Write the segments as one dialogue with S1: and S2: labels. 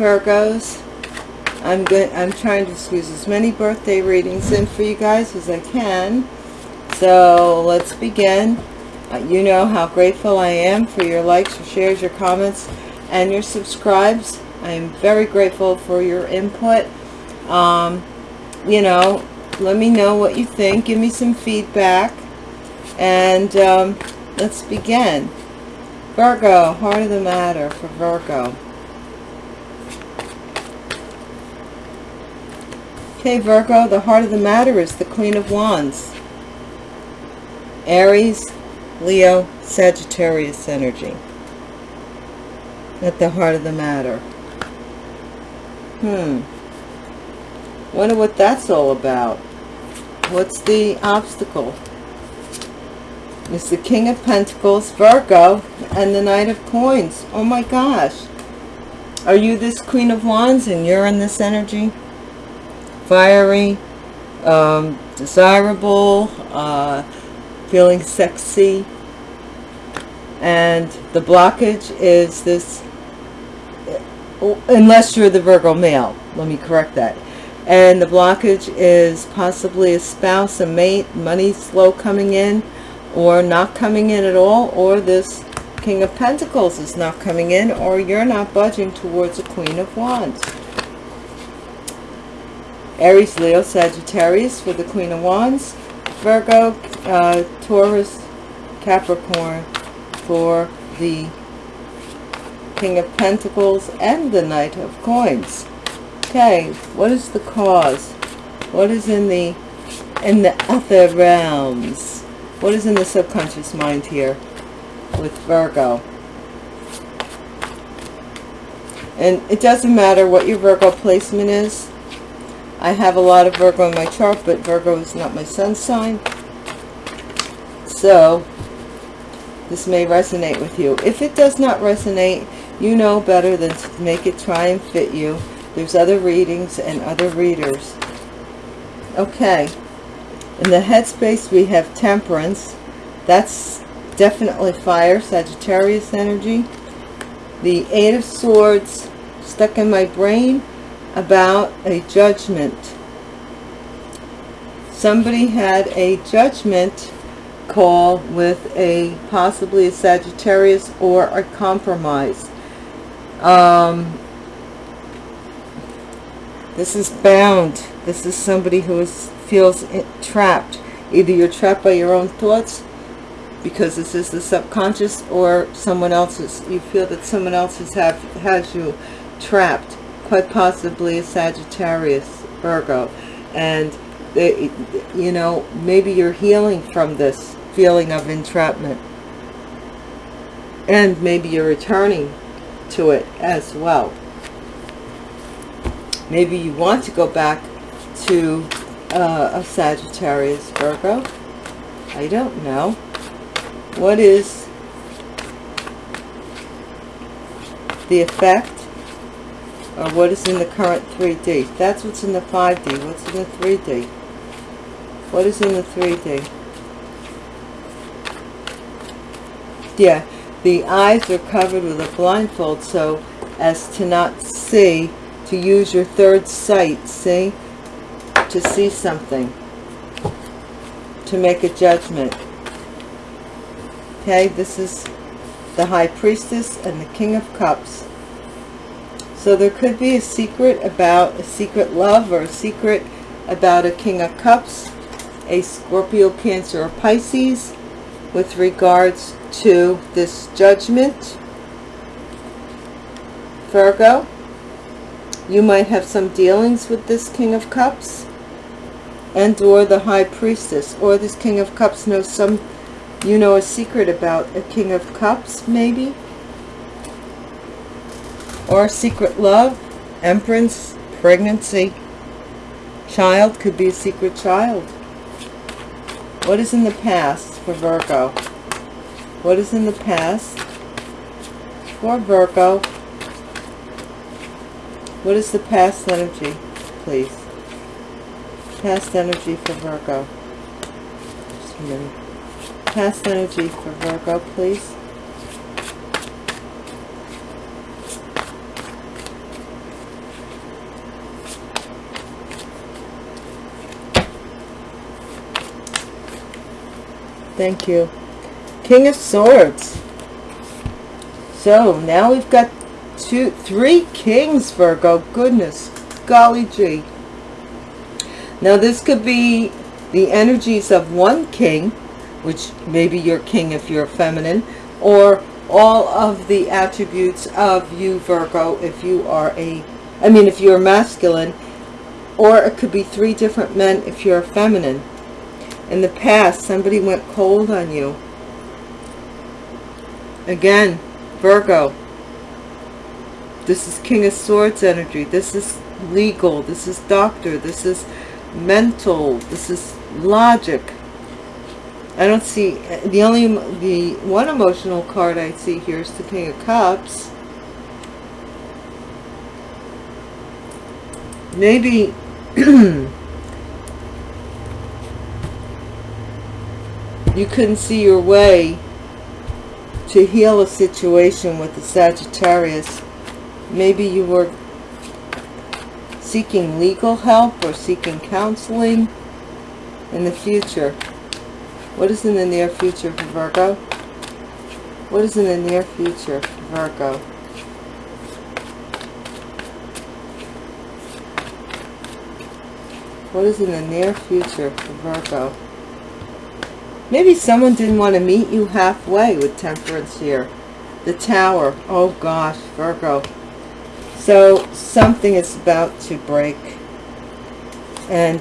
S1: Virgos. I'm good. I'm trying to squeeze as many birthday readings in for you guys as I can. So let's begin. Uh, you know how grateful I am for your likes, your shares, your comments, and your subscribes. I am very grateful for your input. Um, you know, let me know what you think. Give me some feedback. And um, let's begin. Virgo, heart of the matter for Virgo. Okay, Virgo, the heart of the matter is the Queen of Wands. Aries, Leo, Sagittarius energy. At the heart of the matter. Hmm. Wonder what that's all about. What's the obstacle? It's the King of Pentacles, Virgo, and the Knight of Coins. Oh my gosh. Are you this Queen of Wands and you're in this energy? Fiery, um, desirable, uh, feeling sexy. And the blockage is this, unless you're the Virgo male, let me correct that. And the blockage is possibly a spouse, a mate, money slow coming in, or not coming in at all, or this King of Pentacles is not coming in, or you're not budging towards a Queen of Wands. Aries, Leo, Sagittarius for the Queen of Wands. Virgo, uh, Taurus, Capricorn for the King of Pentacles and the Knight of Coins. Okay, what is the cause? What is in the in the other realms? What is in the subconscious mind here with Virgo? And it doesn't matter what your Virgo placement is I have a lot of Virgo in my chart, but Virgo is not my sun sign. So, this may resonate with you. If it does not resonate, you know better than to make it try and fit you. There's other readings and other readers. Okay. In the headspace, we have Temperance. That's definitely fire, Sagittarius energy. The Eight of Swords stuck in my brain about a judgment. Somebody had a judgment call with a possibly a Sagittarius or a compromise. Um, this is bound. This is somebody who is, feels trapped. Either you're trapped by your own thoughts because this is the subconscious or someone else's. You feel that someone else has, have, has you trapped quite possibly a Sagittarius, Virgo. And, they, you know, maybe you're healing from this feeling of entrapment. And maybe you're returning to it as well. Maybe you want to go back to uh, a Sagittarius, Virgo. I don't know. What is the effect or what is in the current 3D. That's what's in the 5D. What's in the 3D? What is in the 3D? Yeah, the eyes are covered with a blindfold so as to not see, to use your third sight, see? To see something. To make a judgment. Okay, this is the High Priestess and the King of Cups. So there could be a secret about a secret love or a secret about a King of Cups, a Scorpio, Cancer, or Pisces with regards to this judgment. Virgo, you might have some dealings with this King of Cups and or the High Priestess or this King of Cups knows some, you know a secret about a King of Cups maybe or secret love, empress, pregnancy, child, could be a secret child. What is in the past for Virgo? What is in the past for Virgo? What is the past energy, please? Past energy for Virgo. Just a minute. Past energy for Virgo, please. Thank you. King of Swords. So now we've got two, three kings, Virgo. Goodness, golly gee. Now this could be the energies of one king, which maybe you're king if you're feminine, or all of the attributes of you, Virgo, if you are a, I mean, if you're masculine, or it could be three different men if you're feminine. In the past, somebody went cold on you. Again, Virgo, this is King of Swords energy. This is legal. This is doctor. This is mental. This is logic. I don't see, the only, the one emotional card I see here is the King of Cups. Maybe, you couldn't see your way to heal a situation with the Sagittarius. Maybe you were seeking legal help or seeking counseling in the future. What is in the near future for Virgo? What is in the near future for Virgo? What is in the near future for Virgo? Maybe someone didn't want to meet you halfway with temperance here. The tower. Oh gosh, Virgo. So something is about to break. And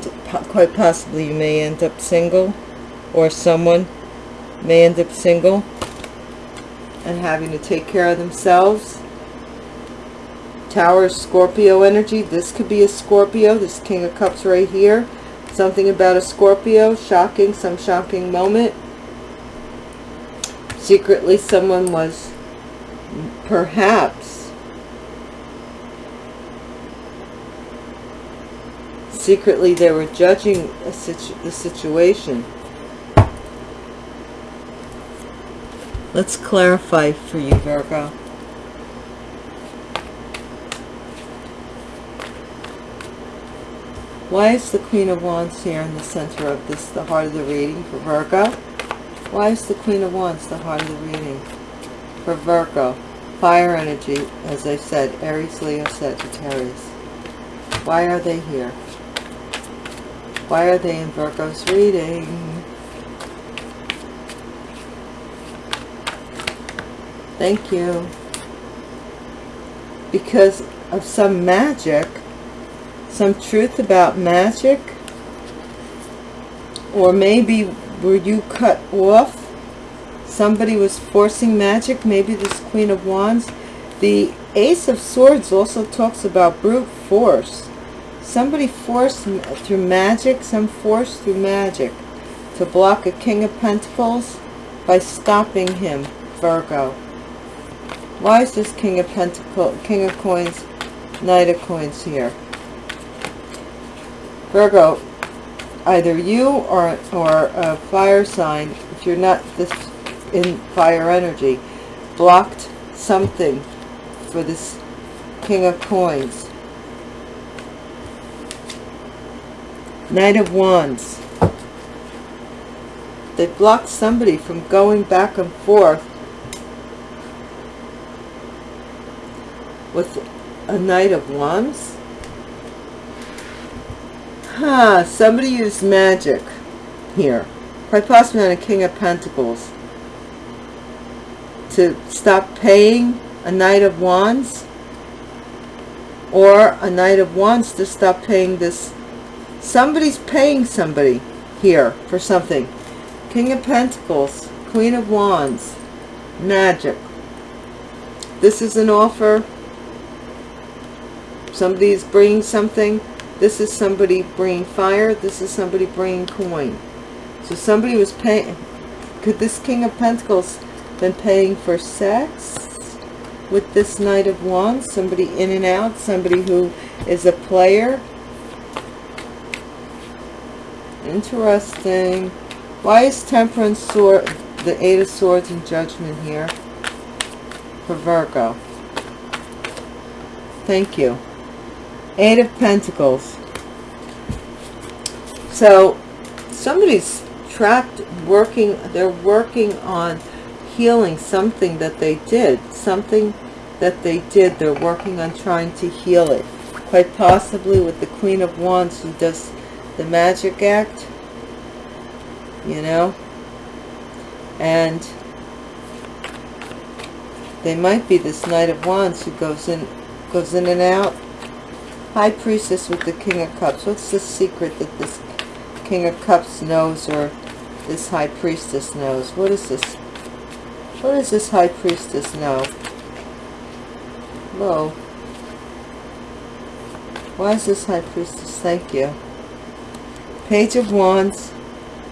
S1: quite possibly you may end up single. Or someone may end up single. And having to take care of themselves. Tower Scorpio energy. This could be a Scorpio. This King of Cups right here. Something about a Scorpio, shocking, some shocking moment. Secretly someone was perhaps secretly they were judging situ the situation. Let's clarify for you, Virgo. Why is the Queen of Wands here in the center of this, the heart of the reading for Virgo? Why is the Queen of Wands the heart of the reading for Virgo? Fire energy, as I said, Aries, Leo, Sagittarius. Why are they here? Why are they in Virgo's reading? Thank you. Because of some magic some truth about magic? Or maybe were you cut off? Somebody was forcing magic maybe this queen of wands? The ace of swords also talks about brute force. Somebody forced through magic some force through magic to block a king of pentacles by stopping him virgo. Why is this king of pentacles king of coins knight of coins here Virgo, either you or, or a fire sign, if you're not this in fire energy, blocked something for this King of Coins. Knight of Wands. They blocked somebody from going back and forth with a Knight of Wands. Huh, somebody used magic here. Quite possibly on a King of Pentacles. To stop paying a Knight of Wands. Or a Knight of Wands to stop paying this. Somebody's paying somebody here for something. King of Pentacles, Queen of Wands, Magic. This is an offer. Somebody's bringing something this is somebody bringing fire. This is somebody bringing coin. So somebody was paying. Could this King of Pentacles been paying for sex with this Knight of Wands? Somebody in and out. Somebody who is a player. Interesting. Why is Temperance sword, the Eight of Swords and Judgment here for Virgo? Thank you. Eight of Pentacles. So somebody's trapped working they're working on healing something that they did something that they did. They're working on trying to heal it. Quite possibly with the queen of wands who does the magic act you know? And they might be this knight of wands who goes in goes in and out high priestess with the king of cups what's the secret that this king of cups knows or this high priestess knows what is this what does this high priestess know Whoa. Why is this high priestess? Thank you. Page of Wands,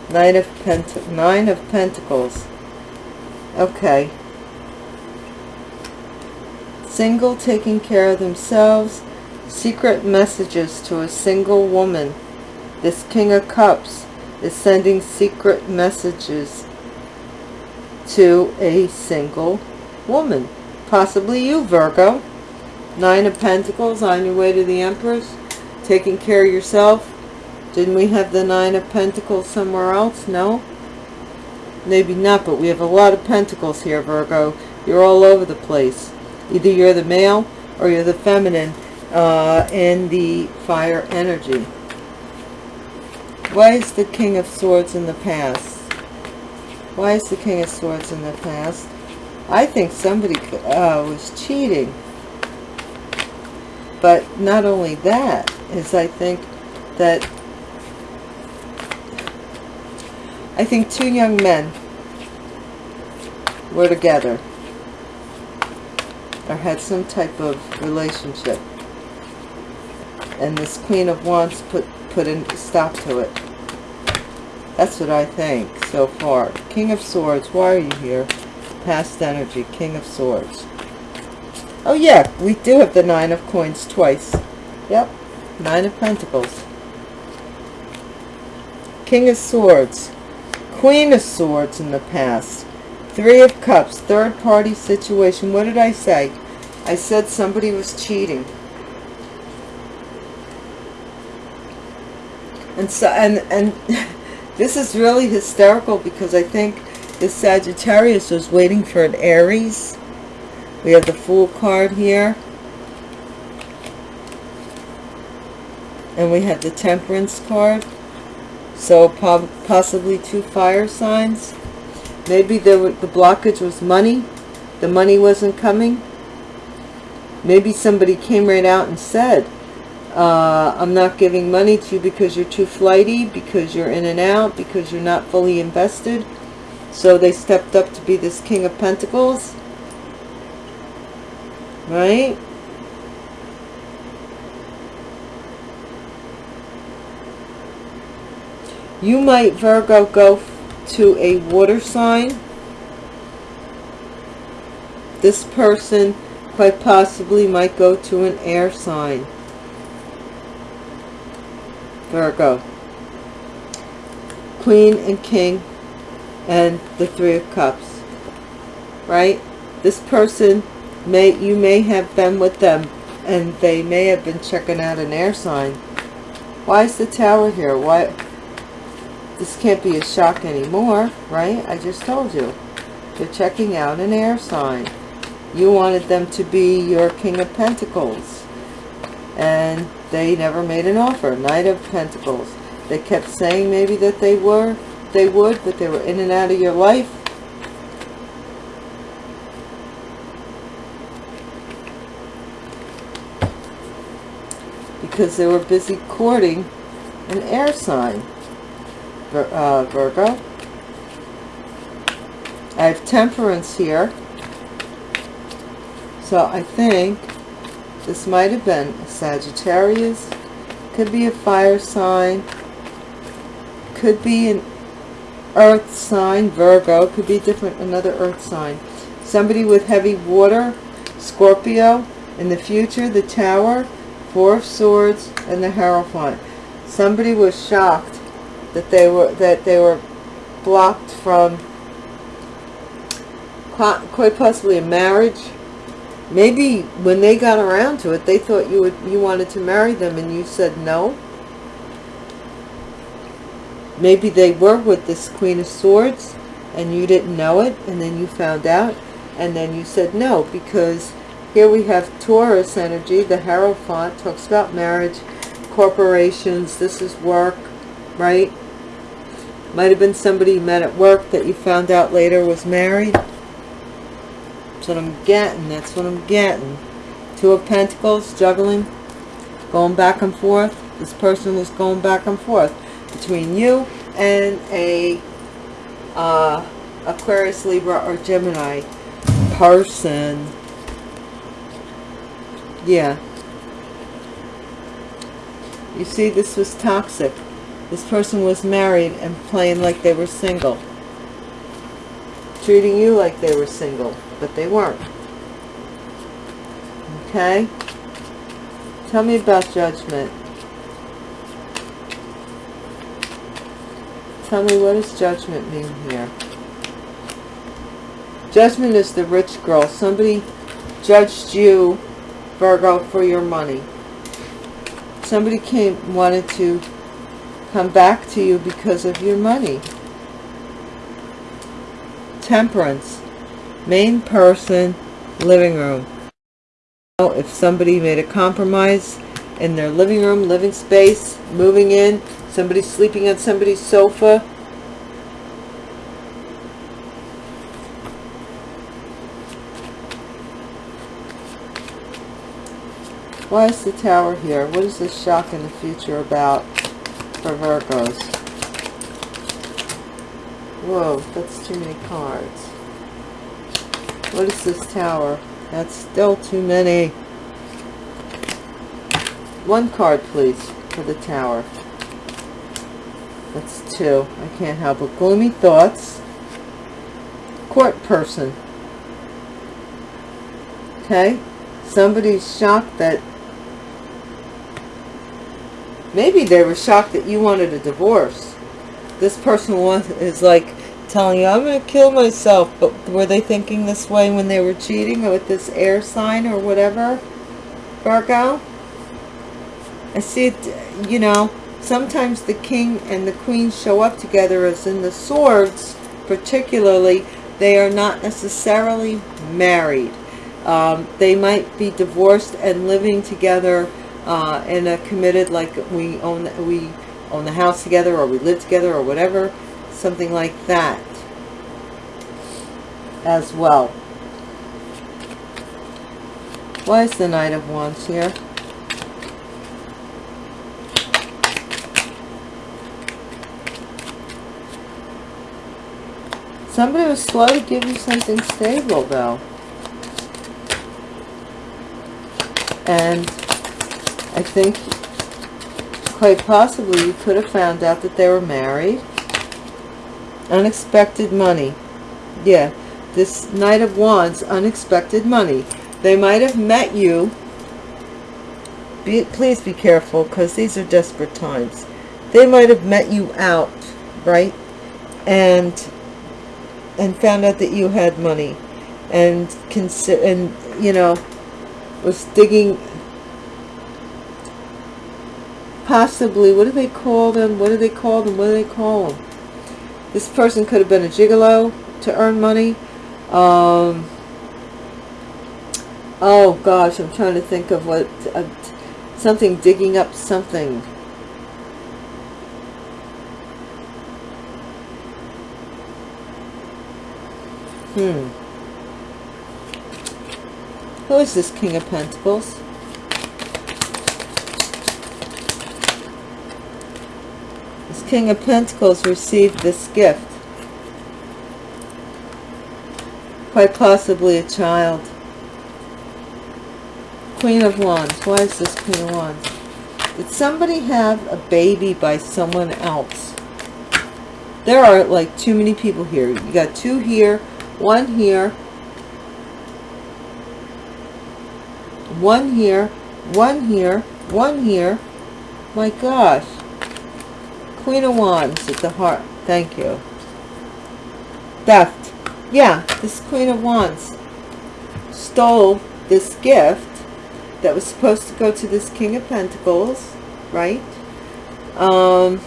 S1: Knight of Pent Nine of Pentacles. Okay. Single taking care of themselves. Secret messages to a single woman. This King of Cups is sending secret messages to a single woman. Possibly you, Virgo. Nine of Pentacles on your way to the Empress. Taking care of yourself. Didn't we have the Nine of Pentacles somewhere else? No? Maybe not, but we have a lot of Pentacles here, Virgo. You're all over the place. Either you're the male or you're the feminine uh, in the fire energy. Why is the King of Swords in the past? Why is the King of Swords in the past? I think somebody uh, was cheating. But not only that, is I think that I think two young men were together or had some type of relationship. And this Queen of Wands put, put a stop to it. That's what I think so far. King of Swords, why are you here? Past energy, King of Swords. Oh yeah, we do have the Nine of Coins twice. Yep, Nine of Pentacles. King of Swords. Queen of Swords in the past. Three of Cups, third party situation. What did I say? I said somebody was cheating. And so and and this is really hysterical because I think the Sagittarius was waiting for an Aries we have the Fool card here. And we have the Temperance card. So possibly two fire signs. Maybe the, the blockage was money. The money wasn't coming. Maybe somebody came right out and said, uh, I'm not giving money to you because you're too flighty, because you're in and out, because you're not fully invested. So they stepped up to be this King of Pentacles right? You might, Virgo, go to a water sign. This person quite possibly might go to an air sign. Virgo. Queen and King and the Three of Cups. Right? This person may you may have been with them and they may have been checking out an air sign why is the tower here why this can't be a shock anymore right i just told you they're checking out an air sign you wanted them to be your king of pentacles and they never made an offer knight of pentacles they kept saying maybe that they were they would but they were in and out of your life because they were busy courting an air sign, uh, Virgo. I have temperance here. So I think this might have been a Sagittarius. Could be a fire sign. Could be an earth sign, Virgo. Could be different, another earth sign. Somebody with heavy water, Scorpio. In the future, the tower Four of Swords and the Hierophant. Somebody was shocked that they were that they were blocked from quite possibly a marriage. Maybe when they got around to it, they thought you would you wanted to marry them and you said no. maybe they were with this Queen of Swords and you didn't know it and then you found out and then you said no because here we have Taurus energy. The Hierophant talks about marriage, corporations. This is work, right? Might have been somebody you met at work that you found out later was married. That's what I'm getting. That's what I'm getting. Two of Pentacles, juggling, going back and forth. This person was going back and forth between you and a uh, Aquarius, Libra, or Gemini person. Yeah. You see, this was toxic. This person was married and playing like they were single. Treating you like they were single, but they weren't. Okay? Tell me about judgment. Tell me what does judgment mean here? Judgment is the rich girl. Somebody judged you, Virgo, for your money. Somebody came, wanted to come back to you because of your money. Temperance. Main person, living room. If somebody made a compromise in their living room, living space, moving in, somebody sleeping on somebody's sofa, Why is the tower here? What is this shock in the future about for Virgos? Whoa, that's too many cards. This tower? That's still too many. One card, please, for the tower. That's two. I can't help it. Gloomy thoughts. Court person. Okay? Somebody's shocked that Maybe they were shocked that you wanted a divorce. This person is like telling you, I'm going to kill myself. But were they thinking this way when they were cheating with this air sign or whatever? Virgo? I see it, you know, sometimes the king and the queen show up together as in the swords, particularly, they are not necessarily married. Um, they might be divorced and living together uh, and a committed like we own we own the house together or we live together or whatever something like that as well. Why is the knight of wands here? Somebody was slow to give you something stable though. And I think quite possibly you could have found out that they were married. Unexpected money. Yeah, this Knight of Wands, unexpected money. They might have met you. Be, please be careful because these are desperate times. They might have met you out, right? And and found out that you had money and consider and you know was digging possibly, what do they call them? What do they call them? What do they call them? This person could have been a gigolo to earn money. Um, oh gosh, I'm trying to think of what, uh, something digging up something. Hmm. Who is this King of Pentacles? King of Pentacles received this gift. Quite possibly a child. Queen of Wands. Why is this Queen of Wands? Did somebody have a baby by someone else? There are like too many people here. You got two here, one here, one here, one here, one here. My gosh. Queen of Wands at the heart. Thank you. Theft. Yeah, this Queen of Wands stole this gift that was supposed to go to this King of Pentacles, right? Um,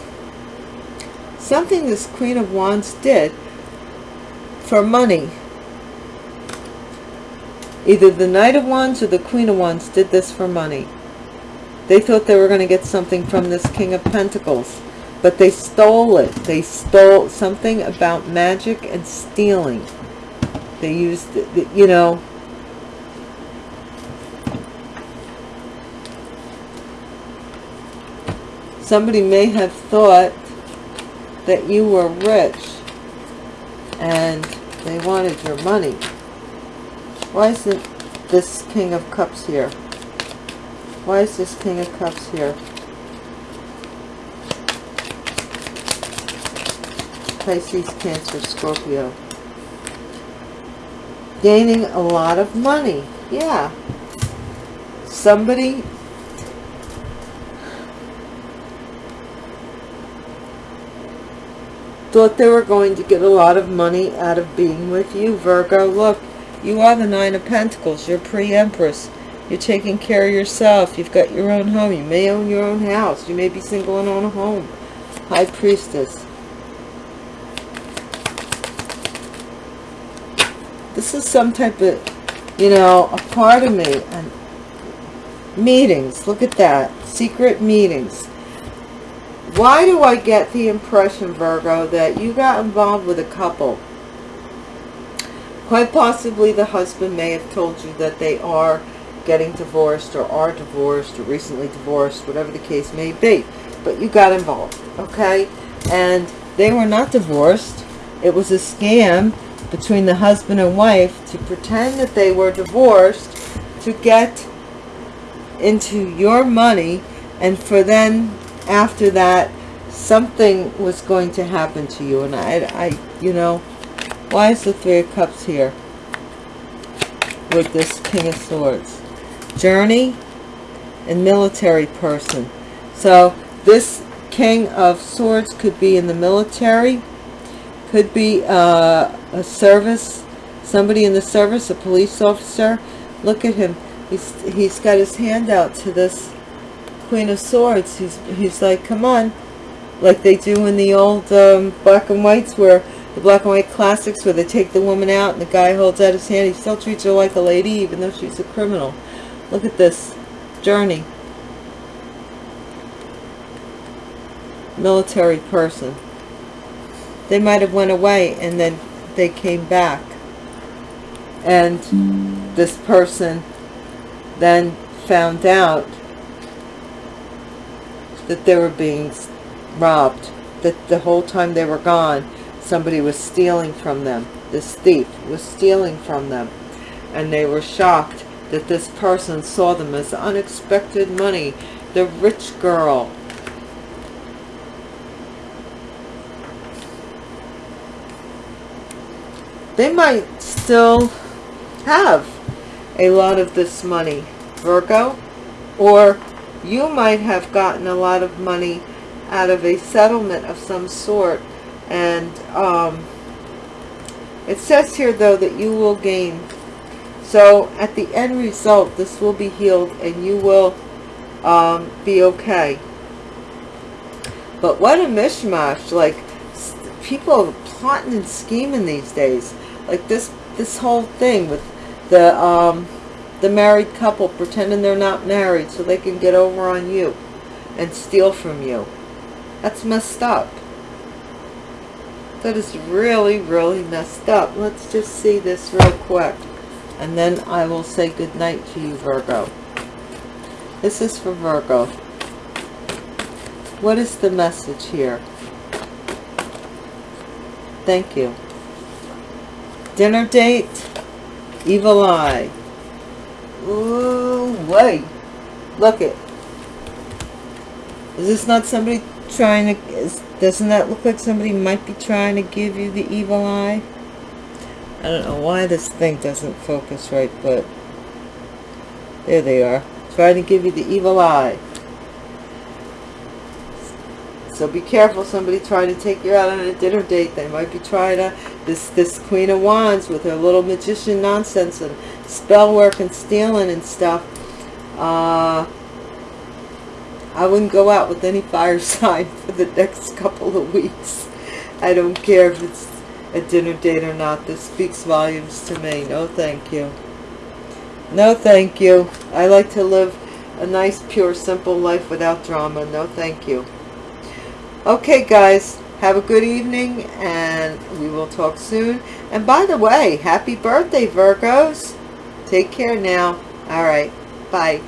S1: something this Queen of Wands did for money. Either the Knight of Wands or the Queen of Wands did this for money. They thought they were going to get something from this King of Pentacles. But they stole it. They stole something about magic and stealing. They used, you know, somebody may have thought that you were rich and they wanted your money. Why isn't this King of Cups here? Why is this King of Cups here? Pisces, Cancer, Scorpio. Gaining a lot of money. Yeah. Somebody thought they were going to get a lot of money out of being with you, Virgo. Look, you are the Nine of Pentacles. You're pre-Empress. You're taking care of yourself. You've got your own home. You may own your own house. You may be single and own a home. High Priestess. This is some type of, you know, a part of me. And meetings. Look at that. Secret meetings. Why do I get the impression, Virgo, that you got involved with a couple? Quite possibly the husband may have told you that they are getting divorced or are divorced or recently divorced, whatever the case may be. But you got involved, okay? And they were not divorced. It was a scam between the husband and wife to pretend that they were divorced to get into your money and for then after that something was going to happen to you and I, I you know why is the Three of Cups here? With this King of Swords. Journey and military person. So this King of Swords could be in the military. Could be uh, a service. Somebody in the service, a police officer. Look at him. He's, he's got his hand out to this Queen of Swords. He's, he's like, come on. Like they do in the old um, black and whites where the black and white classics where they take the woman out and the guy holds out his hand. He still treats her like a lady even though she's a criminal. Look at this journey. Military person. They might have went away and then they came back. And this person then found out that they were being robbed. That the whole time they were gone, somebody was stealing from them. This thief was stealing from them. And they were shocked that this person saw them as unexpected money. The rich girl. They might still have a lot of this money, Virgo. Or you might have gotten a lot of money out of a settlement of some sort. And um, it says here though that you will gain. So at the end result this will be healed and you will um, be okay. But what a mishmash. Like people plotting and scheming these days like this this whole thing with the um, the married couple pretending they're not married so they can get over on you and steal from you that's messed up that is really, really messed up. Let's just see this real quick. And then I will say good night to you, Virgo. This is for Virgo. What is the message here? Thank you. Dinner date. Evil eye. Ooh, wait. Look it. Is this not somebody trying to... Is, doesn't that look like somebody might be trying to give you the evil eye? I don't know why this thing doesn't focus right, but there they are. Trying to give you the evil eye. So be careful, somebody trying to take you out on a dinner date. They might be trying to, this, this Queen of Wands with her little magician nonsense and spell work and stealing and stuff. Uh, I wouldn't go out with any fire sign for the next couple of weeks. I don't care if it's a dinner date or not. This speaks volumes to me. No, thank you. No, thank you. I like to live a nice, pure, simple life without drama. No, thank you. Okay, guys. Have a good evening, and we will talk soon. And by the way, happy birthday, Virgos. Take care now. All right. Bye.